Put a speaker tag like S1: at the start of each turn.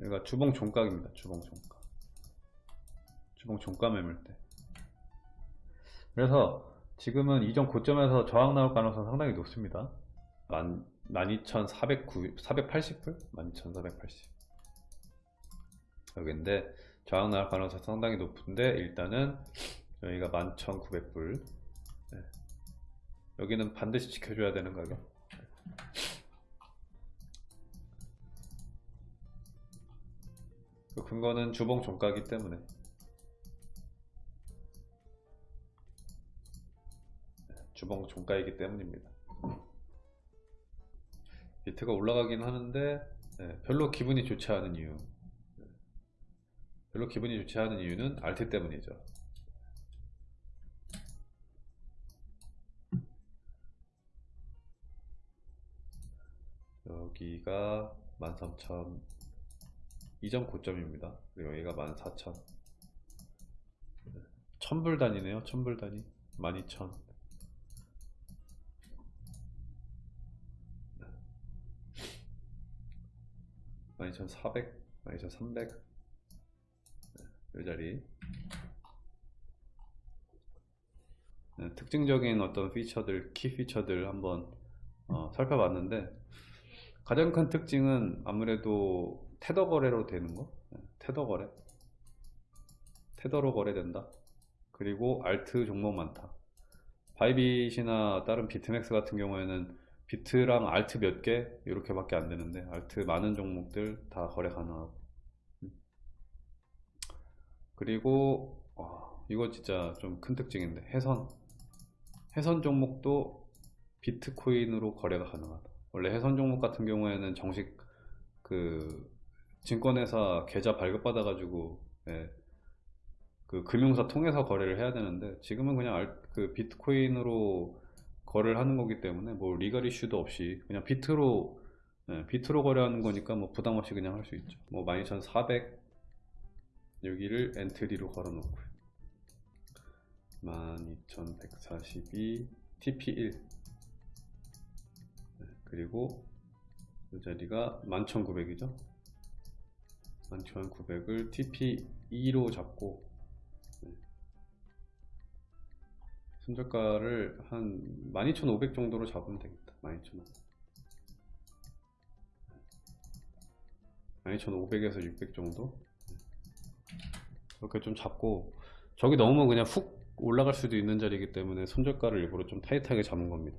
S1: 여기가 주봉 종각입니다. 주봉 종각. 주봉 종가 매물대. 그래서 지금은 이전 고점에서 저항 나올 가능성 상당히 높습니다. 12,480불? 12,480. 여기인데 저항 나올 가능성 상당히 높은데 일단은 여기가 11,900불. 네. 여기는 반드시 지켜줘야 되는 가격. 그 근거는 주봉 종가기 때문에 주봉 종가이기 때문입니다. 비트가 올라가긴 하는데 네, 별로 기분이 좋지 않은 이유 네. 별로 기분이 좋지 않은 이유는 알트 때문이죠. 여기가 13,000 이전 고점입니다. 여기가 14,000 천불 단위네요. 천불 단위. 12,000 12,400 12,300 이 자리. 네, 특징적인 어떤 피처들 키 피처들 한번 어, 살펴봤는데 가장 큰 특징은 아무래도 테더 거래로 되는 거? 네, 테더 거래? 테더로 거래된다? 그리고 알트 종목 많다. 바이빗이나 다른 비트맥스 같은 경우에는 비트랑 알트 몇 개? 이렇게 밖에 안 되는데 알트 많은 종목들 다 거래 가능하고. 음. 그리고 와, 이거 진짜 좀 큰 특징인데. 해선. 해선 종목도 비트코인으로 거래가 가능하다. 원래 해선 종목 같은 경우에는 정식 그 증권회사 계좌 발급받아 가지고 예, 그 금융사 통해서 거래를 해야 되는데 지금은 그냥 알, 그 비트코인으로 거래를 하는 거기 때문에 뭐 legal 이슈도 없이 그냥 비트로 예, 비트로 거래하는 거니까 뭐 부담 없이 그냥 할 수 있죠. 뭐 12,400 여기를 entry로 걸어 놓고요. 12,142 TP1 네, 그리고 이 자리가 11,900이죠 11,900을 TP2로 잡고 네. 손절가를 한 12,500 정도로 잡으면 되겠다. 12,500 12,500에서 600 정도? 이렇게 좀 잡고 저기 넘으면 그냥 훅 올라갈 수도 있는 자리이기 때문에 손절가를 일부러 좀 타이트하게 잡은 겁니다